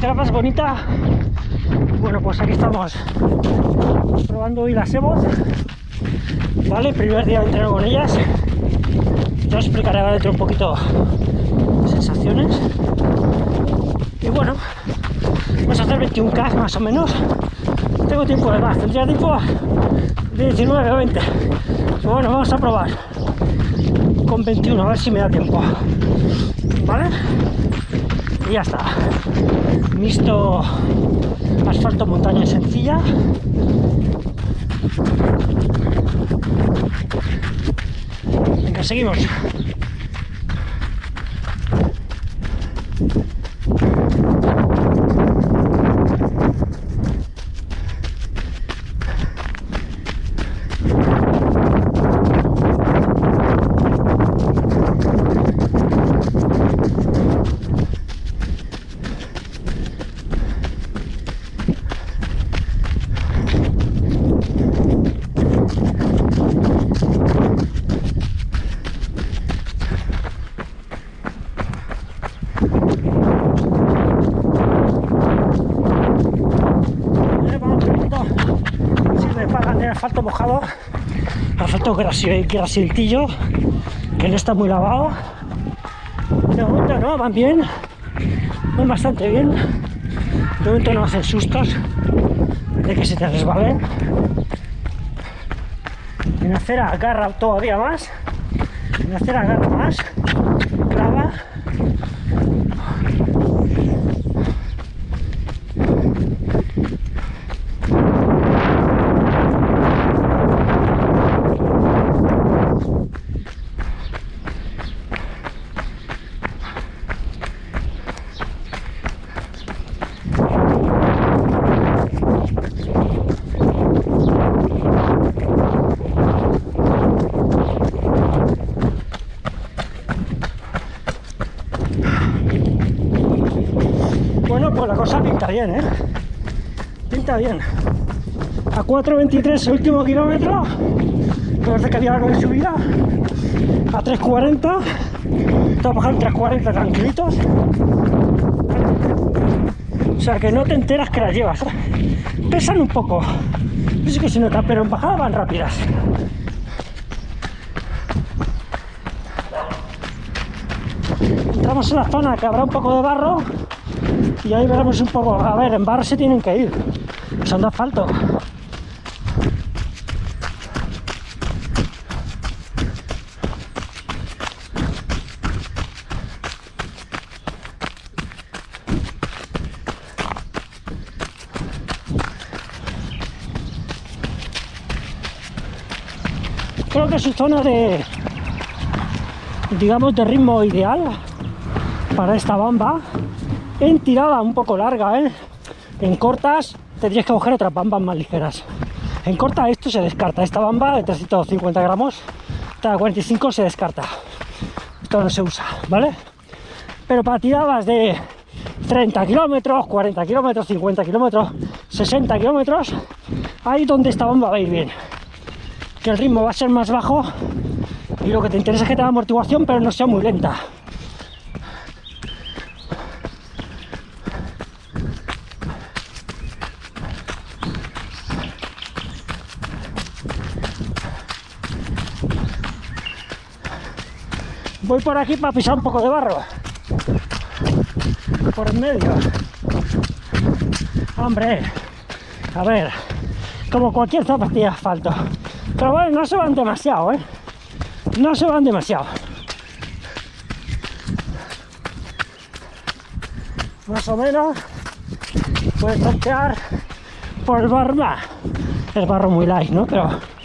Grabas, bonita. Bueno, pues aquí estamos probando hoy las Evos. Vale, primer día de con ellas. Ya os explicaré ahora dentro un poquito sensaciones. Y bueno, vamos a hacer 21K más o menos. Tengo tiempo de más, tendría tiempo de 19 o 20. Pero bueno, vamos a probar con 21, a ver si me da tiempo. ¿Vale? Y ya está. Visto asfalto montaña sencilla. Venga, seguimos. Asfalto mojado, asfalto grasiltillo, que no está muy lavado. De momento no, van bien, van bastante bien. De momento no hacen sustos de que se te resbalen. En acera agarra todavía más, en acera agarra más, clava. Bueno, pues la cosa pinta bien, ¿eh? Bien. A 4.23 el último kilómetro, parece que había algo de subida. A 3.40, estamos bajando 3.40 tranquilitos. O sea que no te enteras que las llevas. Pesan un poco, sé que se nota, pero en bajada van rápidas. Entramos en la zona que habrá un poco de barro y ahí veremos un poco, a ver, en barro se tienen que ir, son de asfalto. Creo que es su zona de, digamos, de ritmo ideal para esta bamba en tirada un poco larga, ¿eh? En cortas tendrías que coger otras bambas más ligeras. En corta esto se descarta, esta bamba de 350 gramos, esta de 45 se descarta. Esto no se usa, ¿vale? Pero para tiradas de 30 kilómetros, 40 kilómetros, 50 kilómetros, 60 kilómetros, ahí donde esta bamba va a ir bien. Que el ritmo va a ser más bajo y lo que te interesa es que tenga amortiguación, pero no sea muy lenta. Voy por aquí para pisar un poco de barro. Por en medio. Hombre, a ver, como cualquier zapatilla de asfalto. Pero bueno, no se van demasiado, ¿eh? No se van demasiado. Más o menos puedes tantear por el barro. El barro muy light, ¿no? Pero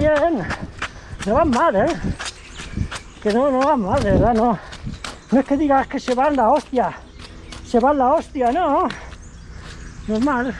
Bien. No van mal, ¿eh? Que no, no van mal, verdad, no. No es que digas que se van la hostia. Se van la hostia, no. Normal.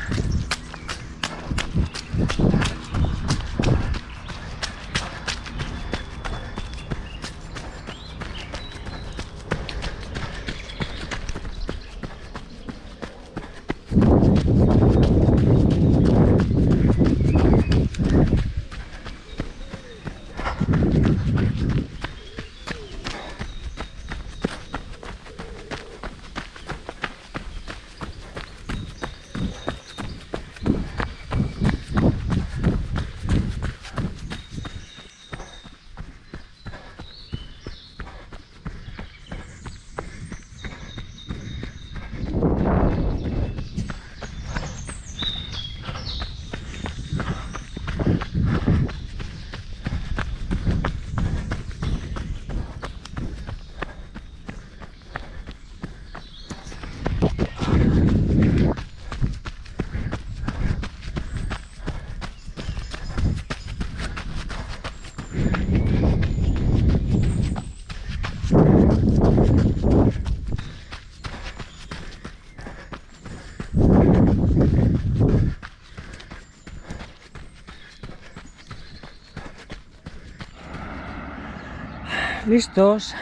Listos.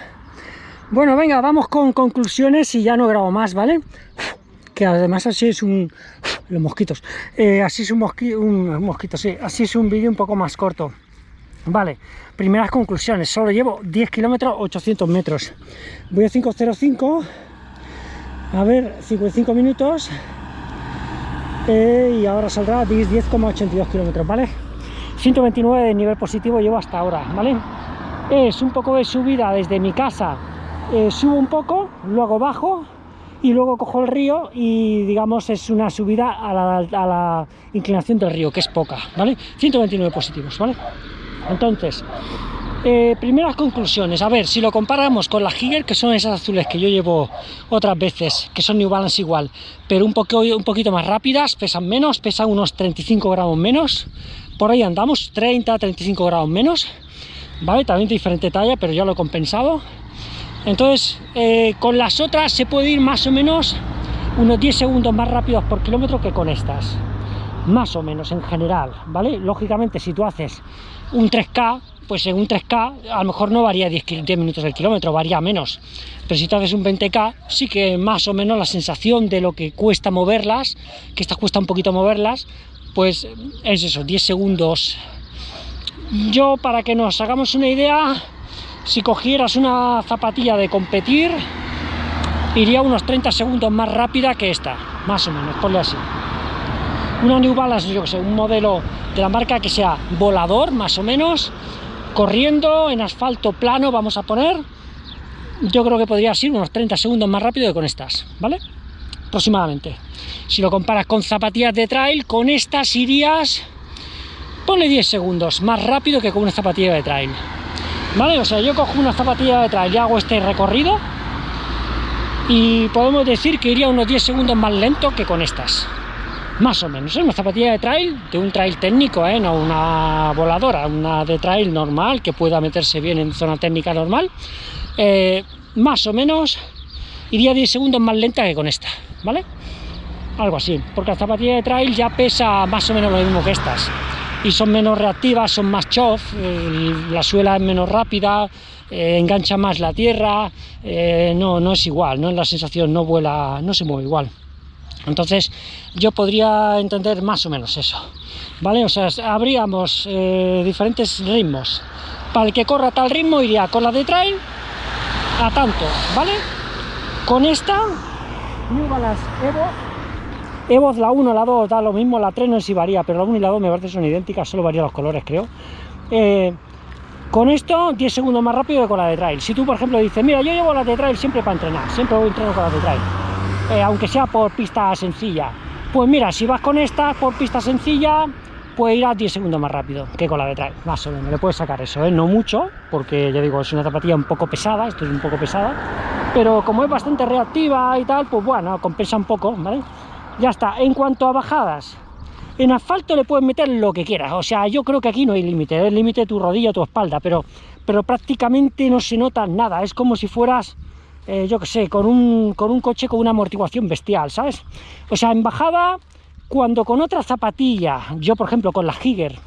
Bueno, venga, vamos con conclusiones y ya no grabo más, ¿vale? Que además así es un... Los mosquitos. Eh, así es un, un mosquito, sí. Así es un vídeo un poco más corto. Vale, primeras conclusiones. Solo llevo 10 kilómetros, 800 metros. Voy a 505. A ver, 55 minutos. Eh, y ahora saldrá 10,82 kilómetros, ¿vale? 129 de nivel positivo llevo hasta ahora, ¿vale? Es un poco de subida desde mi casa. Eh, subo un poco, luego bajo y luego cojo el río y digamos es una subida a la, inclinación del río, que es poca, ¿vale? 129 positivos, ¿vale? Entonces, eh, primeras conclusiones, a ver, si lo comparamos con las Giger, que son esas azules que yo llevo otras veces, que son New Balance igual, pero un, un poquito más rápidas, pesan menos, pesan unos 35 gramos menos, por ahí andamos, 30, 35 gramos menos, ¿vale? También de diferente talla, pero ya lo he compensado. Entonces, eh, con las otras se puede ir más o menos unos 10 segundos más rápidos por kilómetro que con estas más o menos en general, ¿vale? Lógicamente si tú haces un 3K, pues en un 3K a lo mejor no varía 10, 10 minutos el kilómetro, varía menos. Pero si tú haces un 20K, sí que más o menos la sensación de lo que cuesta moverlas, que estas cuesta un poquito moverlas, pues es eso, 10 segundos. Yo, para que nos hagamos una idea, si cogieras una zapatilla de competir, iría unos 30 segundos más rápida que esta, más o menos, ponle así una New Balance, yo que sé, un modelo de la marca que sea volador, más o menos, corriendo en asfalto plano, vamos a poner, yo creo que podría ser unos 30 segundos más rápido que con estas, ¿vale? Aproximadamente. Si lo comparas con zapatillas de trail, con estas irías, ponle 10 segundos más rápido que con una zapatilla de trail. ¿Vale? O sea, yo cojo una zapatilla de trail y hago este recorrido y podemos decir que iría unos 10 segundos más lento que con estas más o menos, es una zapatilla de trail, de un trail técnico, ¿eh? no una voladora, una de trail normal, que pueda meterse bien en zona técnica normal, eh, más o menos iría 10 segundos más lenta que con esta, ¿vale? Algo así, porque la zapatilla de trail ya pesa más o menos lo mismo que estas, y son menos reactivas, son más chof, la suela es menos rápida, eh, engancha más la tierra, no, no es igual, no es la sensación, no vuela, no se mueve igual. Entonces yo podría entender más o menos eso, ¿vale? O sea, habríamos eh, diferentes ritmos. Para el que corra tal ritmo iría con la de trail a tanto, ¿vale? Con esta, New Balance Evo, Evo la 1, la 2 da lo mismo, la 3 no sé si varía, pero la 1 y la 2 me parece son idénticas, solo varían los colores creo. Eh, con esto 10 segundos más rápido que con la de trail. Si tú por ejemplo dices, mira yo llevo la de trail siempre para entrenar, siempre voy a entrenar con la de trail eh, aunque sea por pista sencilla. Pues mira, si vas con esta por pista sencilla, pues irás 10 segundos más rápido que con la de trail, más o menos, le puedes sacar eso, ¿eh? no mucho, porque ya digo, es una zapatilla un poco pesada, esto es un poco pesada, pero como es bastante reactiva y tal, pues bueno, compensa un poco, ¿vale? Ya está, en cuanto a bajadas, en asfalto le puedes meter lo que quieras, o sea, yo creo que aquí no hay límite, el límite tu rodilla tu espalda, pero, pero prácticamente no se nota nada, es como si fueras eh, yo que sé, con un, con un coche con una amortiguación bestial, ¿sabes? O sea, en bajada, cuando con otra zapatilla, yo por ejemplo con la Giger,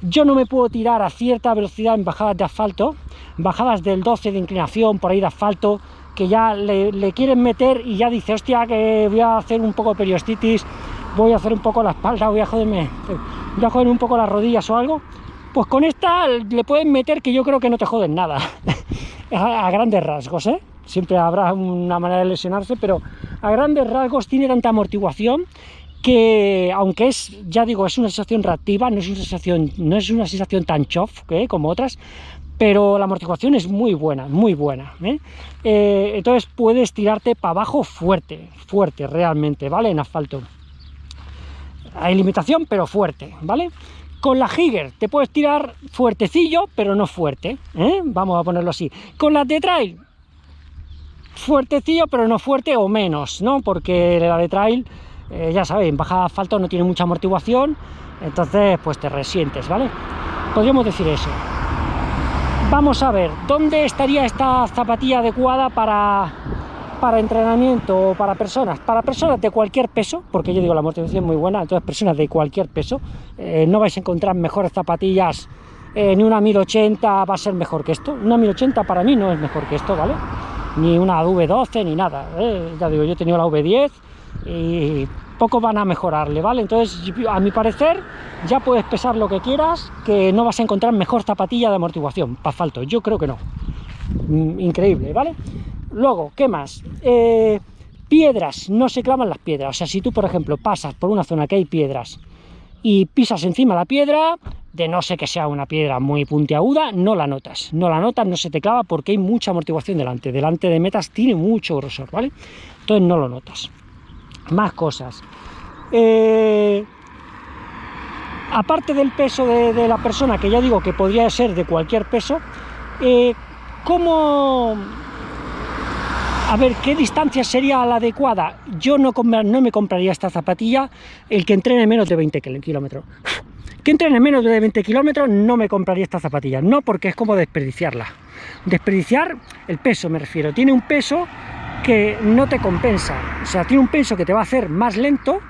yo no me puedo tirar a cierta velocidad en bajadas de asfalto, bajadas del 12 de inclinación por ahí de asfalto, que ya le, quieren meter y ya dice, hostia, que voy a hacer un poco de periostitis, voy a hacer un poco la espalda, voy a joderme, voy a joder un poco las rodillas o algo, pues con esta le pueden meter que yo creo que no te joden nada, a grandes rasgos, ¿eh? siempre habrá una manera de lesionarse, pero a grandes rasgos tiene tanta amortiguación que aunque es, ya digo, es una sensación reactiva, no es una sensación, no es una sensación tan chof ¿eh? como otras, pero la amortiguación es muy buena, muy buena. ¿eh? Eh, entonces puedes tirarte para abajo fuerte, fuerte realmente, ¿vale? En asfalto. Hay limitación, pero fuerte, ¿vale? Con la Giger te puedes tirar fuertecillo, pero no fuerte, vamos a ponerlo así. Con la de Trail fuertecillo, pero no fuerte o menos, ¿no? Porque la de trail, eh, ya sabéis, en bajada de asfalto no tiene mucha amortiguación, entonces pues te resientes, ¿vale? Podríamos decir eso. Vamos a ver, ¿dónde estaría esta zapatilla adecuada para, para entrenamiento o para personas, para personas de cualquier peso, porque yo digo la amortiguación es muy buena, entonces personas de cualquier peso, eh, no vais a encontrar mejores zapatillas, ni una 1080 va a ser mejor que esto, una 1080 para mí no es mejor que esto, ¿vale? Ni una V12 ni nada, ¿eh? ya digo, yo he tenido la V10 y poco van a mejorarle, ¿vale? Entonces, a mi parecer, ya puedes pesar lo que quieras, que no vas a encontrar mejor zapatilla de amortiguación para asfalto, yo creo que no. Mm, increíble, ¿vale? Luego, ¿qué más? Eh, piedras, no se clavan las piedras. O sea, si tú, por ejemplo, pasas por una zona que hay piedras y pisas encima la piedra, de no sé que sea una piedra muy puntiaguda, no la notas. No la notas, no se te clava porque hay mucha amortiguación delante. Delante de metas tiene mucho grosor, ¿vale? Entonces no lo notas. Más cosas. Eh, aparte del peso de, la persona, que ya digo que podría ser de cualquier peso, eh, ¿cómo a ver, ¿qué distancia sería la adecuada? Yo no, no me compraría esta zapatilla el que entrene menos de 20 kilómetros. Que entrene menos de 20 kilómetros no me compraría esta zapatilla. No porque es como desperdiciarla. Desperdiciar el peso me refiero. Tiene un peso que no te compensa. O sea, tiene un peso que te va a hacer más lento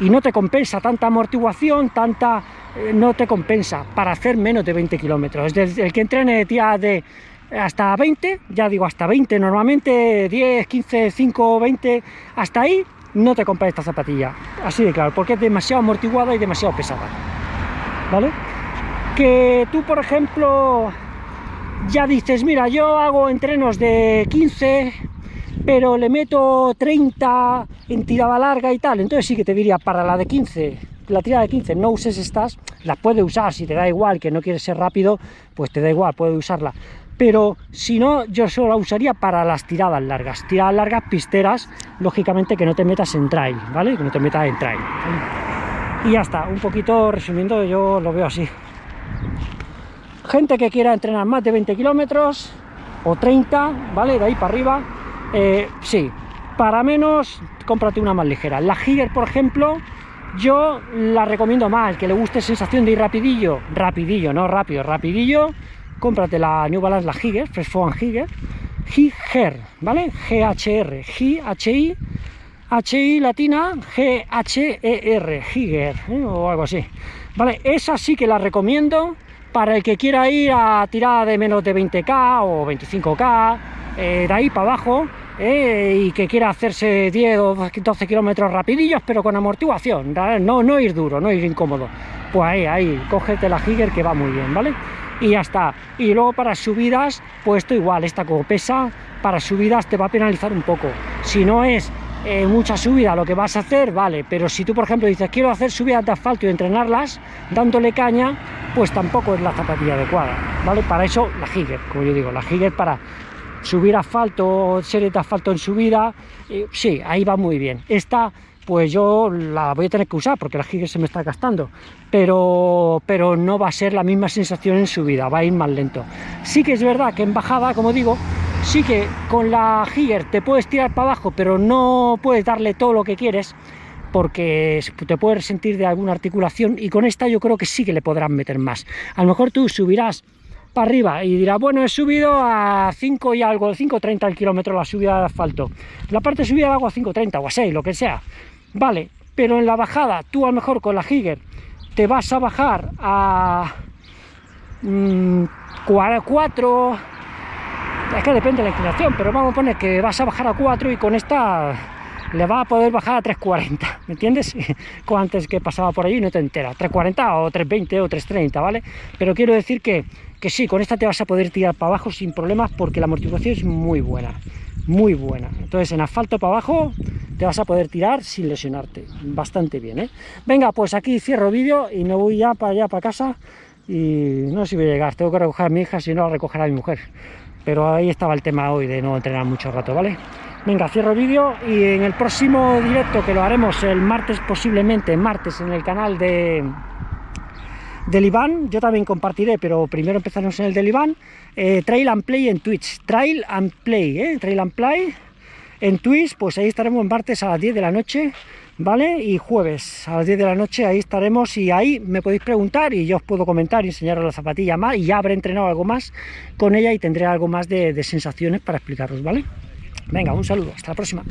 y no te compensa tanta amortiguación, tanta... Eh, no te compensa para hacer menos de 20 kilómetros. El que entrene tía de hasta 20, ya digo hasta 20, normalmente 10, 15, 5, 20, hasta ahí no te compras esta zapatilla, así de claro, porque es demasiado amortiguada y demasiado pesada, ¿vale? Que tú, por ejemplo, ya dices, mira, yo hago entrenos de 15, pero le meto 30 en tirada larga y tal, entonces sí que te diría, para la de 15, la tirada de 15 no uses estas, las puedes usar si te da igual, que no quieres ser rápido, pues te da igual, puedes usarla, pero si no, yo solo la usaría para las tiradas largas, tiradas largas pisteras, lógicamente que no te metas en trail, ¿vale? Que no te metas en trail. Y ya está, un poquito resumiendo, yo lo veo así. Gente que quiera entrenar más de 20 kilómetros o 30, ¿vale? De ahí para arriba, eh, sí. Para menos, cómprate una más ligera. La Giger, por ejemplo, yo la recomiendo más, que le guste sensación de ir rapidillo, rapidillo, no rápido, rapidillo, cómprate la New Balance, la Higer, Fresh Foam Higer, Higer, ¿vale? G-H-R, G-H-I, H-I latina, G-H-E-R, Higer, ¿eh? o algo así. Vale, esa sí que la recomiendo para el que quiera ir a tirada de menos de 20k o 25k, eh, de ahí para abajo, eh, y que quiera hacerse 10 o 12 kilómetros rapidillos, pero con amortiguación, no, no ir duro, no ir incómodo. Pues ahí, ahí, cógete la Higer que va muy bien, ¿vale? y ya está. Y luego para subidas, pues esto igual, esta como pesa, para subidas te va a penalizar un poco. Si no es eh, mucha subida lo que vas a hacer, vale, pero si tú por ejemplo dices quiero hacer subidas de asfalto y entrenarlas dándole caña, pues tampoco es la zapatilla adecuada, ¿vale? Para eso la Giger, como yo digo, la Giger para subir asfalto, serie de asfalto en subida, eh, sí, ahí va muy bien. Esta pues yo la voy a tener que usar porque la Giger se me está gastando, pero, pero no va a ser la misma sensación en subida, va a ir más lento. Sí que es verdad que en bajada, como digo, sí que con la Giger te puedes tirar para abajo, pero no puedes darle todo lo que quieres, porque te puedes sentir de alguna articulación, y con esta yo creo que sí que le podrán meter más. A lo mejor tú subirás para arriba y dirás, bueno, he subido a 5 y algo, 5.30 el kilómetro la subida de asfalto. La parte de subida la hago a 5.30 o a 6, lo que sea Vale, pero en la bajada, tú a lo mejor con la Giger te vas a bajar a 4, mm, es que depende de la inclinación, pero vamos a poner que vas a bajar a 4 y con esta le va a poder bajar a 3.40, ¿me entiendes? Como antes que pasaba por allí no te entera, 3.40 o 3.20 o 3.30, ¿vale? Pero quiero decir que, que sí, con esta te vas a poder tirar para abajo sin problemas porque la amortiguación es muy buena muy buena. Entonces en asfalto para abajo te vas a poder tirar sin lesionarte. Bastante bien, ¿eh? Venga, pues aquí cierro vídeo y me voy ya para allá, para casa. Y no sé si voy a llegar, tengo que recoger a mi hija, si no la recogerá mi mujer. Pero ahí estaba el tema hoy de no entrenar mucho rato, ¿vale? Venga, cierro vídeo y en el próximo directo que lo haremos el martes, posiblemente martes, en el canal de, del yo también compartiré, pero primero empezaremos en el del Iván, eh, Trail and Play en Twitch, Trail and Play, ¿eh? Trail and Play en Twitch, pues ahí estaremos martes a las 10 de la noche, ¿vale? Y jueves a las 10 de la noche ahí estaremos y ahí me podéis preguntar y yo os puedo comentar y enseñaros la zapatilla más y ya habré entrenado algo más con ella y tendré algo más de, de sensaciones para explicaros, ¿vale? Venga, un saludo, hasta la próxima.